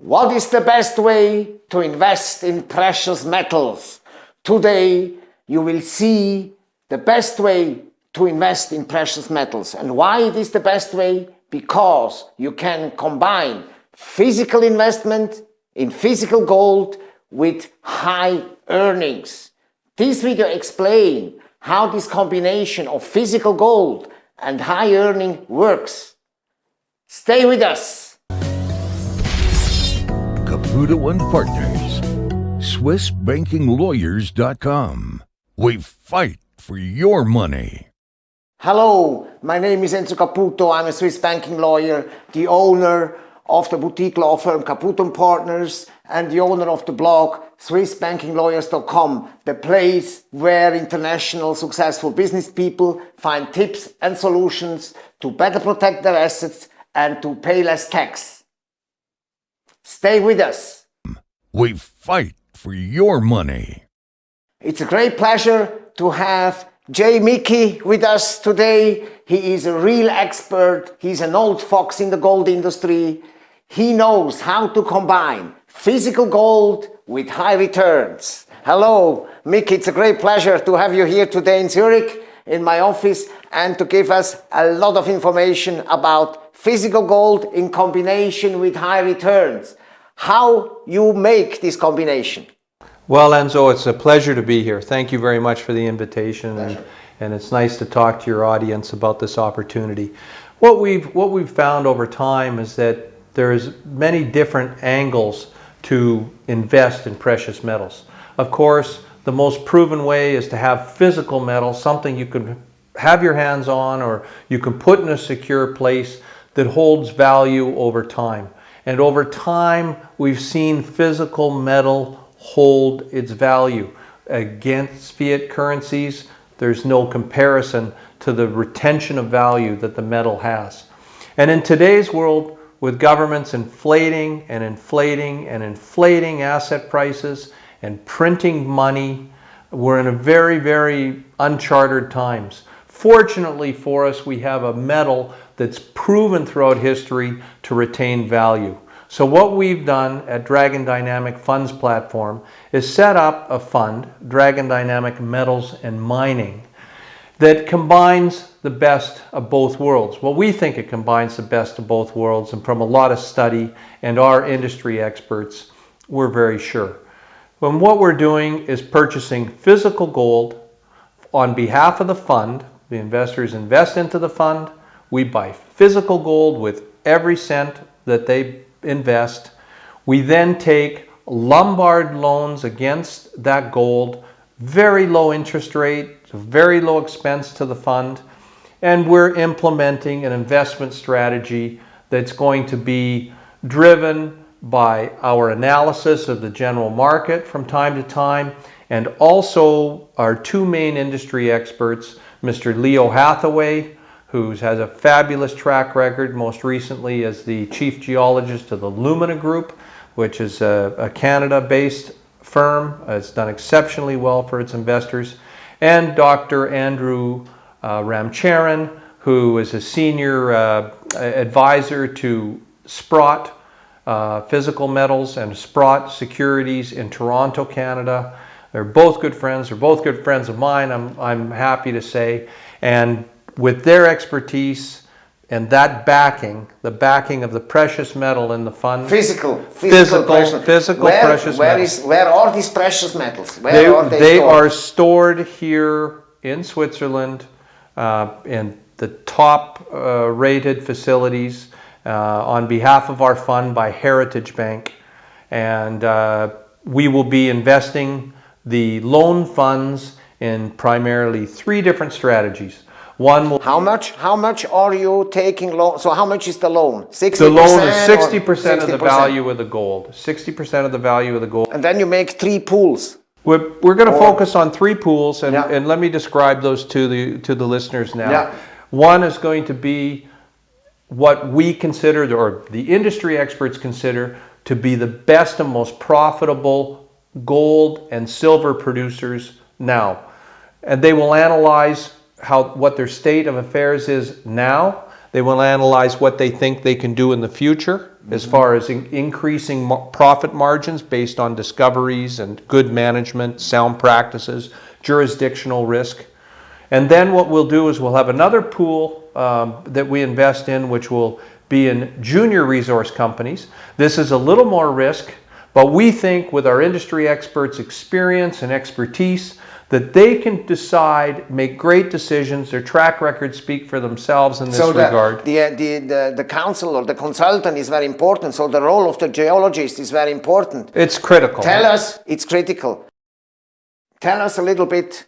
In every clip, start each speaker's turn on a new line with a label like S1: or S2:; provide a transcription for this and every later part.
S1: What is the best way to invest in precious metals? Today you will see the best way to invest in precious metals. And why it is the best way? Because you can combine physical investment in physical gold with high earnings. This video explain how this combination of physical gold and high earning works. Stay with us.
S2: Caputo and Partners. SwissBankingLawyers.com. We fight for your money.
S1: Hello, my name is Enzo Caputo. I'm a Swiss banking lawyer, the owner of the boutique law firm Caputo & Partners and the owner of the blog SwissBankingLawyers.com, the place where international successful business people find tips and solutions to better protect their assets and to pay less tax. Stay with us.
S2: We fight for your money.
S1: It's a great pleasure to have Jay Mickey with us today. He is a real expert. He's an old fox in the gold industry. He knows how to combine physical gold with high returns. Hello, Mickey. It's a great pleasure to have you here today in Zurich in my office and to give us a lot of information about physical gold in combination with high returns how you make this combination.
S3: Well, Enzo, it's a pleasure to be here. Thank you very much for the invitation, and, and it's nice to talk to your audience about this opportunity. What we've what we've found over time is that there's many different angles to invest in precious metals. Of course, the most proven way is to have physical metal, something you can have your hands on or you can put in a secure place that holds value over time. And over time, we've seen physical metal hold its value. Against fiat currencies, there's no comparison to the retention of value that the metal has. And in today's world, with governments inflating and inflating and inflating asset prices and printing money, we're in a very, very uncharted times. Fortunately for us, we have a metal that's proven throughout history to retain value. So what we've done at Dragon Dynamic Funds platform is set up a fund, Dragon Dynamic Metals and Mining, that combines the best of both worlds. Well, we think it combines the best of both worlds, and from a lot of study and our industry experts, we're very sure. And what we're doing is purchasing physical gold on behalf of the fund the investors invest into the fund. We buy physical gold with every cent that they invest. We then take Lombard loans against that gold, very low interest rate, very low expense to the fund, and we're implementing an investment strategy that's going to be driven by our analysis of the general market from time to time and also our two main industry experts Mr. Leo Hathaway, who has a fabulous track record, most recently as the chief geologist of the Lumina Group, which is a, a Canada-based firm. It's done exceptionally well for its investors. And Dr. Andrew uh, Ramcharan, who is a senior uh, advisor to Sprott uh, Physical Metals and Sprott Securities in Toronto, Canada. They're both good friends. They're both good friends of mine, I'm, I'm happy to say. And with their expertise and that backing, the backing of the precious metal in the fund.
S1: Physical,
S3: physical, physical, physical
S1: where,
S3: precious
S1: where
S3: metals.
S1: Is, where are these precious metals? Where
S3: they,
S1: are they,
S3: they
S1: stored?
S3: are stored here in Switzerland uh, in the top uh, rated facilities on behalf of our fund by Heritage Bank. And uh, we will be investing the loan funds in primarily three different strategies. One will
S1: how much? How much are you taking loan? So how much is the loan?
S3: Sixty. The loan is sixty percent of the value of the gold. Sixty percent of the value of the gold.
S1: And then you make three pools.
S3: We're, we're going to focus on three pools, and, yeah. and let me describe those to the to the listeners now. Yeah. One is going to be what we consider, or the industry experts consider, to be the best and most profitable gold and silver producers now. And they will analyze how what their state of affairs is now. They will analyze what they think they can do in the future. as mm-hmm. far as in- increasing profit margins based on discoveries and good management, sound practices, jurisdictional risk. And then what we'll do is we'll have another pool um, that we invest in, which will be in junior resource companies. This is a little more risk, but we think with our industry experts' experience and expertise, that they can decide, make great decisions. Their track records speak for themselves in this
S1: so the,
S3: regard.
S1: the, uh, the, the, the counsel or the consultant is very important. So the role of the geologist is very important.
S3: It's critical.
S1: Tell us, it's critical. Tell us a little bit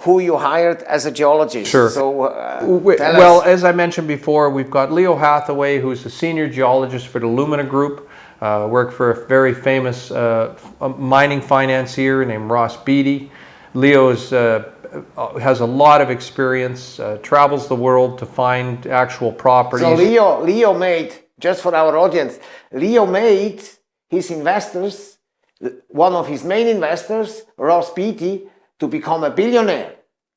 S1: who you hired as a geologist.
S3: Sure.
S1: So uh,
S3: W-
S1: tell
S3: Well,
S1: us.
S3: as I mentioned before, we've got Leo Hathaway, who's a senior geologist for the Lumina Group, uh, worked for a very famous uh, mining financier named Ross Beaty. Leo is, uh, uh, has a lot of experience, uh, travels the world to find actual properties.
S1: So Leo, Leo made, just for our audience, Leo made his investors, one of his main investors, Ross Beaty, to become a billionaire,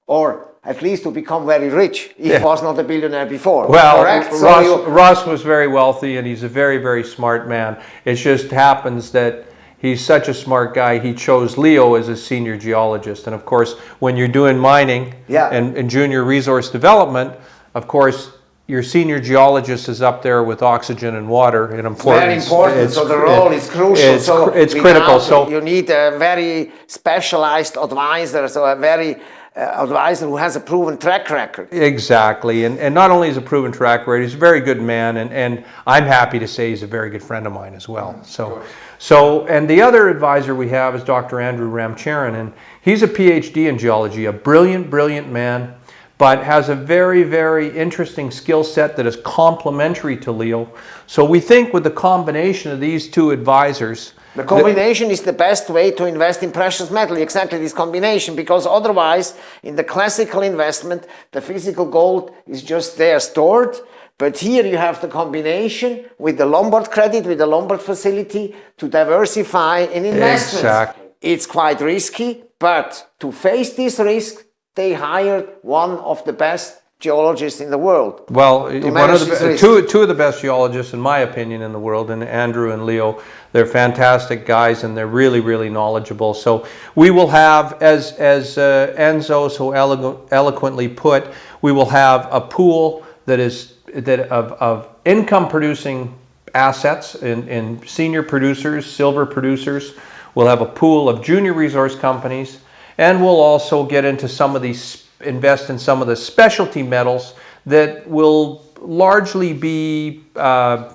S1: or at least to become very rich. He
S3: Yeah.
S1: was not a billionaire before.
S3: Well,
S1: correct?
S3: Ross, Ross was very wealthy and he's a very, very smart man. It just happens that he's such a smart guy, he chose Leo as a senior geologist. And of course, when you're doing mining
S1: Yeah.
S3: and, and junior resource development, of course, your senior geologist is up there with oxygen and water in importance.
S1: very important.
S3: It's-
S1: so the role
S3: it-
S1: is crucial.
S3: It's,
S1: so
S3: it's critical. So
S1: you need a very specialized advisor, so a very uh, advisor who has a proven track record.
S3: Exactly, and, and not only is a proven track record, he's a very good man, and, and I'm happy to say he's a very good friend of mine as well. So, so and the other advisor we have is Dr. Andrew Ramcharan, and he's a PhD in geology, a brilliant, brilliant man, but has a very, very interesting skill set that is complementary to Leo. So we think with the combination of these two advisors,
S1: The combination is the best way to invest in precious metal, exactly this combination, because otherwise, in the classical investment, the physical gold is just there stored. But here you have the combination with the Lombard credit, with the Lombard facility to diversify in investments.
S3: Exactly.
S1: It's quite risky, but to face this risk, they hired one of the best geologists in the world.
S3: Well, one of the
S1: this
S3: be-
S1: risk.
S3: two two of the best geologists, in my opinion, in the world, and Andrew and Leo, they're fantastic guys, and they're really really knowledgeable. So we will have, as as uh, Enzo so elo- eloquently put, we will have a pool that is that of of income producing assets in, in senior producers, silver producers. We'll have a pool of junior resource companies, and we'll also get into some of these, invest in some of the specialty metals that will largely be, uh,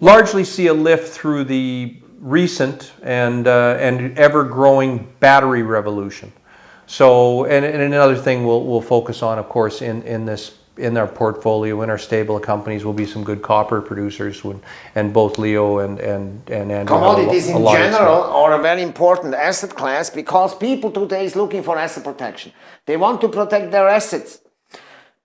S3: largely see a lift through the recent and, uh, and ever-growing battery revolution. So, and, and another thing we'll, we'll focus on, of course, in, in this, in our portfolio, in our stable of companies, will be some good copper producers, when, and both Leo and, and, and Andrew. have a lo-
S1: Commodities in general are a very important asset class because people today is looking for asset protection. They want to protect their assets.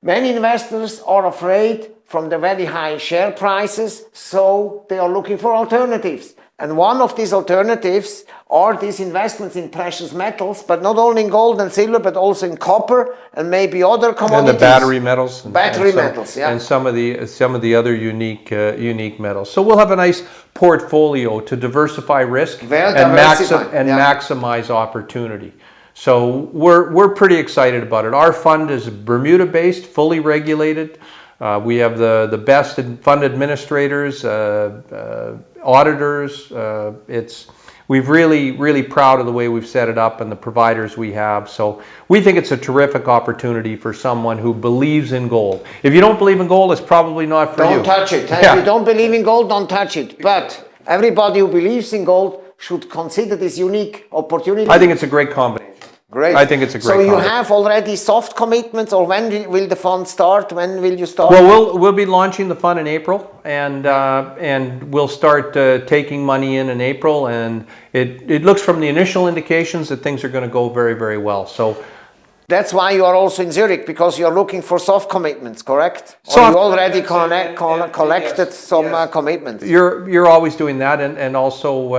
S1: Many investors are afraid from the very high share prices, so they are looking for alternatives. And one of these alternatives are these investments in precious metals, but not only in gold and silver, but also in copper and maybe other commodities.
S3: And the battery metals. and-
S1: Battery
S3: and some-
S1: metals, yeah.
S3: And some of the, some of the other unique, uh, unique metals. So we'll have a nice portfolio to diversify risk
S1: Well
S3: and, maxi- and
S1: yeah.
S3: maximize opportunity. So we're, we're pretty excited about it. Our fund is Bermuda-based, fully regulated. Uh, we have the, the best fund administrators, uh, uh, auditors. Uh, it's, we've really, really proud of the way we've set it up and the providers we have. So we think it's a terrific opportunity for someone who believes in gold. If you don't believe in gold, it's probably not for you.
S1: Don't touch it.
S3: Yeah.
S1: If you don't believe in gold, don't touch it. But everybody who believes in gold should consider this unique opportunity.
S3: I think it's a great combination.
S1: Great.
S3: I think it's a great.
S1: So you
S3: concept.
S1: have already soft commitments, or when will- will the fund start? When will you start?
S3: Well, we'll we'll be launching the fund in April, and uh, and we'll start uh, taking money in in April, and it it looks from the initial indications that things are going to go very very well. So
S1: That's why you are also in Zurich because you are looking for soft commitments, correct? Or
S3: Soft-
S1: you already connect, con- collected some uh, commitments.
S3: you're you're always doing that, and and also.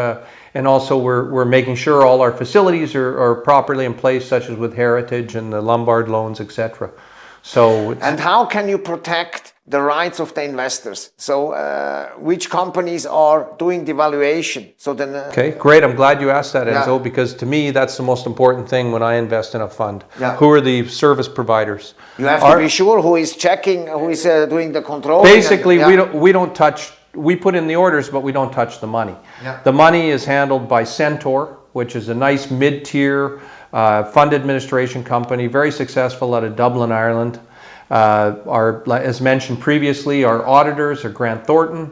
S3: And also, we're, we're making sure all our facilities are, are properly in place, such as with Heritage and the Lombard loans, etc. So it's,
S1: And how can you protect the rights of the investors? So, uh, which companies are doing the valuation? So then, uh,
S3: Okay, great. I'm glad you asked that,
S1: Yeah.
S3: Enzo, because to me, that's the most important thing when I invest in a fund.
S1: Yeah.
S3: Who are the service providers?
S1: you have
S3: Our-
S1: to be sure who is checking, who is uh, doing the control.
S3: Basically, we don't we don't touch. We put in the orders, but we don't touch the money.
S1: Yeah.
S3: The money is handled by Centaur, which is a nice mid-tier uh, fund administration company, very successful out of Dublin, Ireland. Uh, our, as mentioned previously, our auditors are Grant Thornton.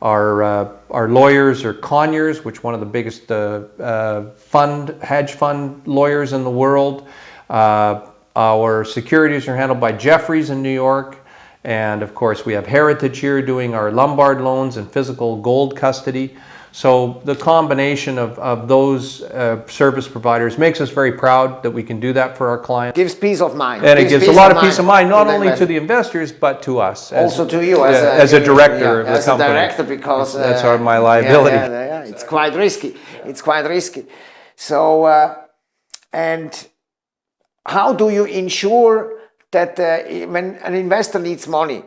S3: Our uh, our lawyers are Conyers, which one of the biggest uh, uh, fund hedge fund lawyers in the world. Uh, our securities are handled by Jefferies in New York. And of course, we have Heritage here doing our Lombard loans and physical gold custody. So the combination of, of those uh, service providers makes us very proud that we can do that for our clients.
S1: gives peace of mind.
S3: And it gives a lot of peace of mind, not only to the investors, but to us. as-
S1: also to you as, a,
S3: as a director
S1: yeah,
S3: of the
S1: as
S3: company.
S1: a director because
S3: That's- that's
S1: uh,
S3: our- my liability.
S1: Yeah, yeah, yeah, it's quite risky. It's quite risky. So, uh, and how do you ensure that uh, when an investor needs money,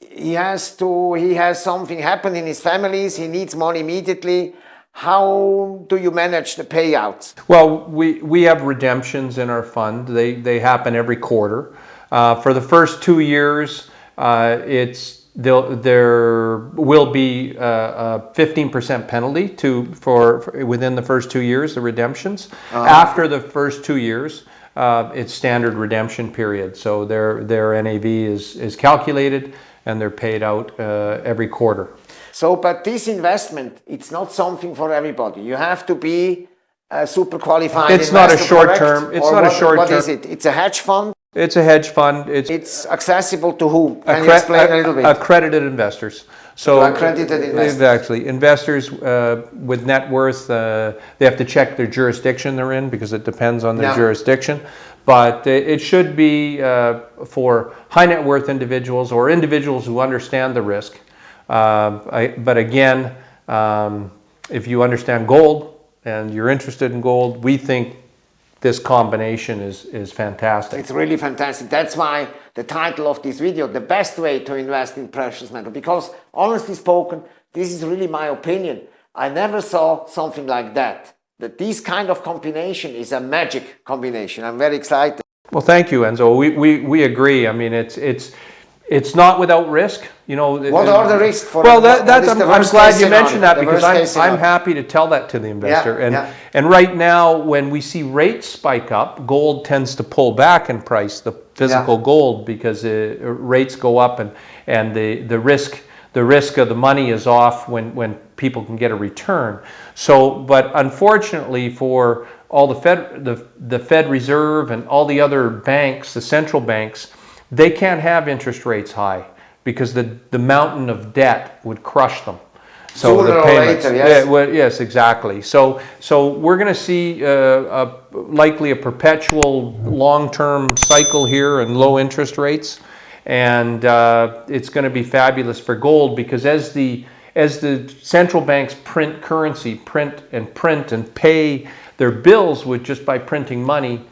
S1: he has to he has something happen in his families, he needs money immediately. How do you manage the payouts?
S3: Well, we, we have redemptions in our fund. They, they happen every quarter. Uh, for the first two years, uh, it's there will be uh, a 15% penalty to for, for within the first two years the redemptions. After the first two years, uh, it's standard redemption period. So their their NAV is is calculated and they're paid out uh, every quarter.
S1: So, but this investment, it's not something for everybody. You have to be a super qualified
S3: It's not a short
S1: correct?
S3: term- it's
S1: Or
S3: not a short
S1: What
S3: term- What
S1: is it? It's a hedge fund.
S3: It's a hedge fund. It's
S1: It's accessible to whom? Can you explain a little bit?
S3: Accredited investors. So
S1: accredited investors.
S3: Exactly. Investors uh, with net worth, uh, they have to check their jurisdiction they're in because it depends on their
S1: Yeah.
S3: jurisdiction. But it it should be uh, for high net worth individuals or individuals who understand the risk. Uh, I, but again, um, if you understand gold and you're interested in gold, we think this combination is is fantastic.
S1: It's really fantastic. That's why the title of this video, the best way to invest in precious metal. Because honestly spoken, this is really my opinion. I never saw something like that. That this kind of combination is a magic combination. I'm very excited.
S3: Well, thank you, Enzo. We, we, we agree. I mean, it's it's it's not without risk. You know.
S1: What are the risks for
S3: Well, that, that's I'm, I'm glad you mentioned that because I'm. I'm happy to tell that to the investor. and
S1: yeah.
S3: and right now, when we see rates spike up, gold tends to pull back in price. The physical
S1: Yeah.
S3: gold because uh, rates go up and and the the risk the risk of the money is off when when people can get a return. So, but unfortunately for all the Fed the the Fed Reserve and all the other banks, the central banks, they can't have interest rates high because the the mountain of debt would crush them. So
S1: Sooner
S3: the payments,
S1: later, yes.
S3: yeah, well, yes, exactly. So, so we're going to see uh, a, likely a perpetual long-term cycle here and low interest rates, and uh, it's going to be fabulous for gold because as the as the central banks print currency, print and print and pay their bills with just by printing money,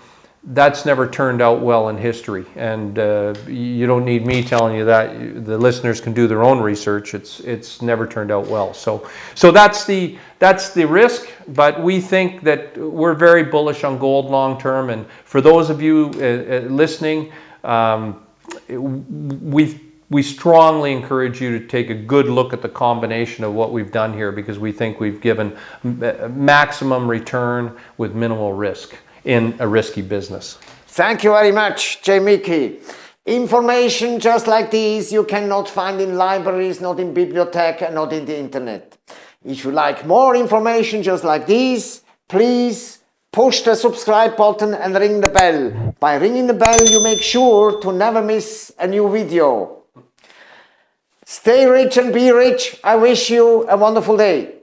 S3: that's never turned out well in history. And uh, you don't need me telling you that. The listeners can do their own research. It's it's never turned out well. So so that's the that's the risk. But we think that we're very bullish on gold long term. And for those of you uh, uh, listening, um, we we strongly encourage you to take a good look at the combination of what we've done here because we think we've given m- maximum return with minimal risk in a risky business.
S1: Thank you very much, Jay Mickey. Information just like this you cannot find in libraries, not in bibliothèque, and not in the internet. If you like more information just like this, please push the subscribe button and ring the bell. By ringing the bell, you make sure to never miss a new video. Stay rich and be rich. I wish you a wonderful day.